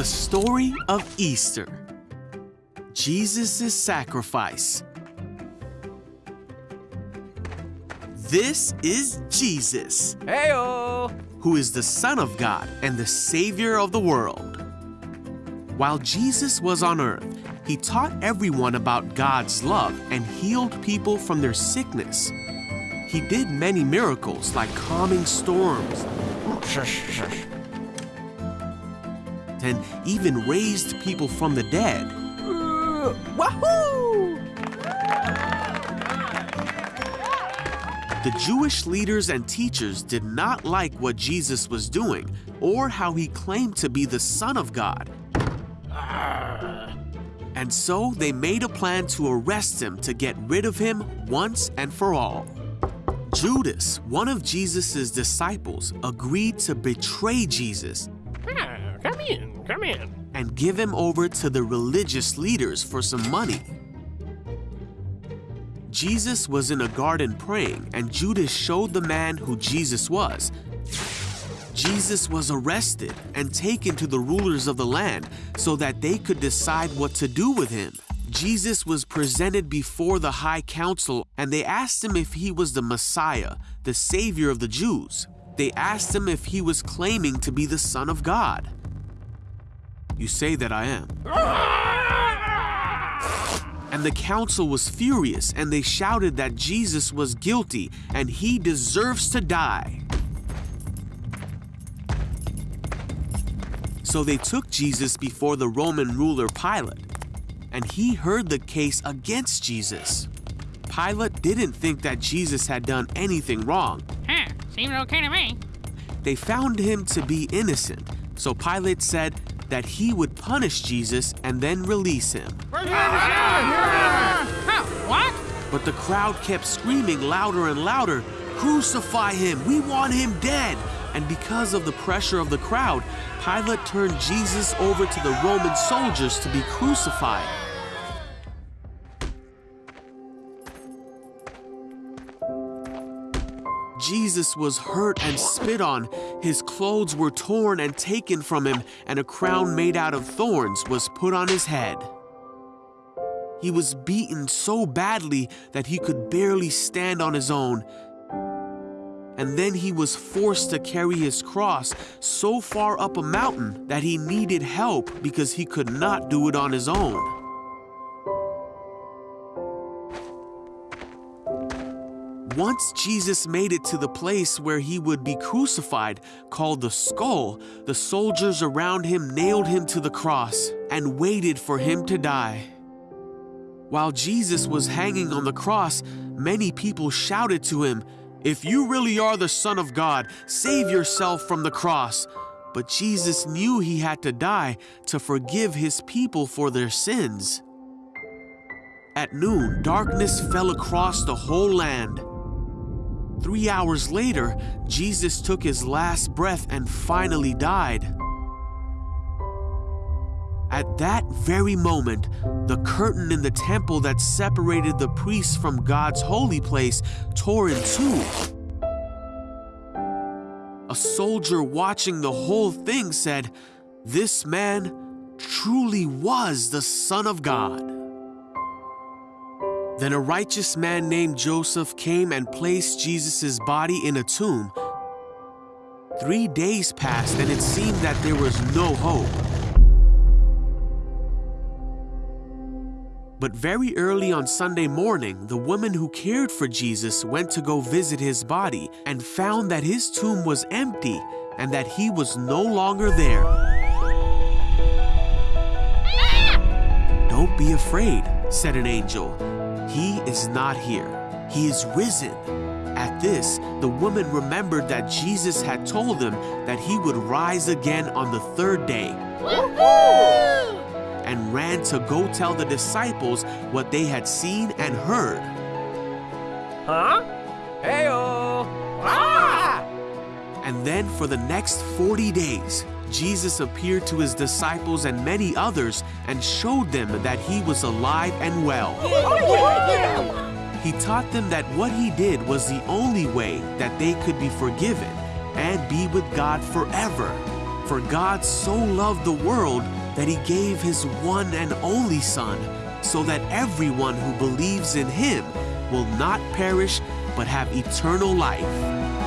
The story of Easter. Jesus' sacrifice. This is Jesus, Heyo! who is the Son of God and the Savior of the world. While Jesus was on earth, he taught everyone about God's love and healed people from their sickness. He did many miracles like calming storms. And even raised people from the dead. Uh, wahoo! The Jewish leaders and teachers did not like what Jesus was doing or how he claimed to be the Son of God. And so they made a plan to arrest him to get rid of him once and for all. Judas, one of Jesus' disciples, agreed to betray Jesus come in, come in. and give him over to the religious leaders for some money. Jesus was in a garden praying, and Judas showed the man who Jesus was. Jesus was arrested and taken to the rulers of the land so that they could decide what to do with him. Jesus was presented before the high council, and they asked him if he was the Messiah, the Savior of the Jews. They asked him if he was claiming to be the Son of God. You say that I am. And the council was furious, and they shouted that Jesus was guilty and he deserves to die. So they took Jesus before the Roman ruler Pilate, and he heard the case against Jesus. Pilate didn't think that Jesus had done anything wrong. Huh, seems okay to me. They found him to be innocent, so Pilate said that he would punish Jesus and then release him. What? But the crowd kept screaming louder and louder, Crucify him! We want him dead! And because of the pressure of the crowd, Pilate turned Jesus over to the Roman soldiers to be crucified. Jesus was hurt and spit on. His clothes were torn and taken from him, and a crown made out of thorns was put on his head. He was beaten so badly that he could barely stand on his own. And then he was forced to carry his cross so far up a mountain that he needed help because he could not do it on his own. Once Jesus made it to the place where he would be crucified, called the skull, the soldiers around him nailed him to the cross and waited for him to die. While Jesus was hanging on the cross, many people shouted to him, If you really are the Son of God, save yourself from the cross. But Jesus knew he had to die to forgive his people for their sins. At noon, darkness fell across the whole land. Three hours later, Jesus took his last breath and finally died. At that very moment, the curtain in the temple that separated the priests from God's holy place tore in two. A soldier watching the whole thing said, This man truly was the Son of God. Then a righteous man named Joseph came and placed Jesus' body in a tomb. Three days passed, and it seemed that there was no hope. But very early on Sunday morning, the woman who cared for Jesus went to go visit his body and found that his tomb was empty and that he was no longer there. Don't be afraid, said an angel. He is not here. He is risen. At this, the woman remembered that Jesus had told them that he would rise again on the third day and ran to go tell the disciples what they had seen and heard. Huh? Heyo! Ah! And then for the next 40 days, Jesus appeared to his disciples and many others and showed them that he was alive and well. He taught them that what he did was the only way that they could be forgiven and be with God forever. For God so loved the world that he gave his one and only Son, so that everyone who believes in him will not perish but have eternal life.